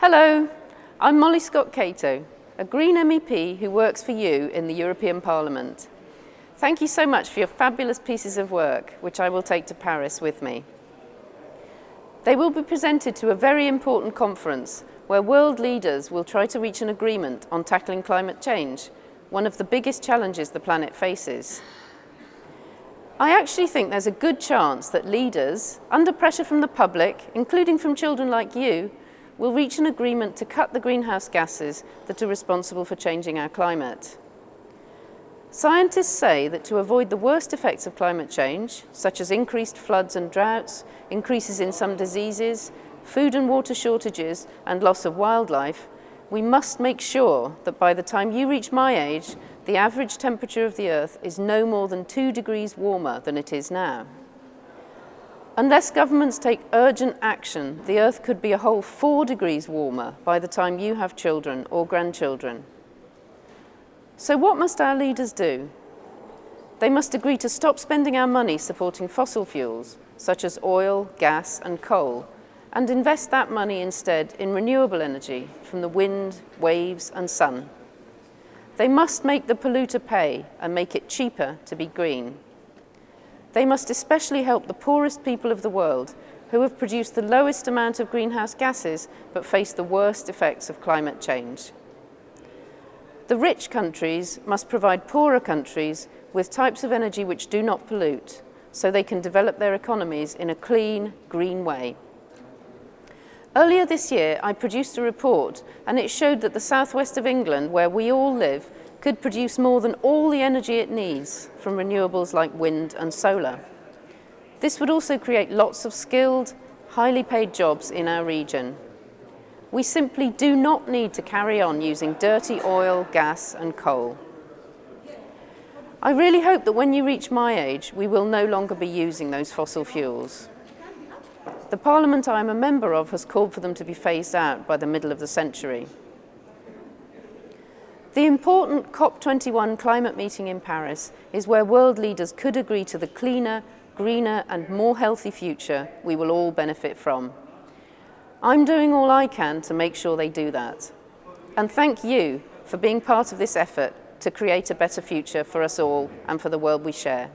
Hello, I'm Molly Scott-Cato, a Green MEP who works for you in the European Parliament. Thank you so much for your fabulous pieces of work, which I will take to Paris with me. They will be presented to a very important conference where world leaders will try to reach an agreement on tackling climate change, one of the biggest challenges the planet faces. I actually think there's a good chance that leaders, under pressure from the public, including from children like you, will reach an agreement to cut the greenhouse gases that are responsible for changing our climate. Scientists say that to avoid the worst effects of climate change, such as increased floods and droughts, increases in some diseases, food and water shortages and loss of wildlife, we must make sure that by the time you reach my age, the average temperature of the Earth is no more than two degrees warmer than it is now. Unless governments take urgent action, the Earth could be a whole four degrees warmer by the time you have children or grandchildren. So what must our leaders do? They must agree to stop spending our money supporting fossil fuels, such as oil, gas and coal, and invest that money instead in renewable energy from the wind, waves and sun. They must make the polluter pay and make it cheaper to be green. They must especially help the poorest people of the world who have produced the lowest amount of greenhouse gases but face the worst effects of climate change. The rich countries must provide poorer countries with types of energy which do not pollute so they can develop their economies in a clean, green way. Earlier this year, I produced a report and it showed that the southwest of England, where we all live, could produce more than all the energy it needs from renewables like wind and solar. This would also create lots of skilled, highly paid jobs in our region. We simply do not need to carry on using dirty oil, gas and coal. I really hope that when you reach my age, we will no longer be using those fossil fuels. The Parliament I am a member of has called for them to be phased out by the middle of the century. The important COP21 climate meeting in Paris is where world leaders could agree to the cleaner, greener and more healthy future we will all benefit from. I'm doing all I can to make sure they do that. And thank you for being part of this effort to create a better future for us all and for the world we share.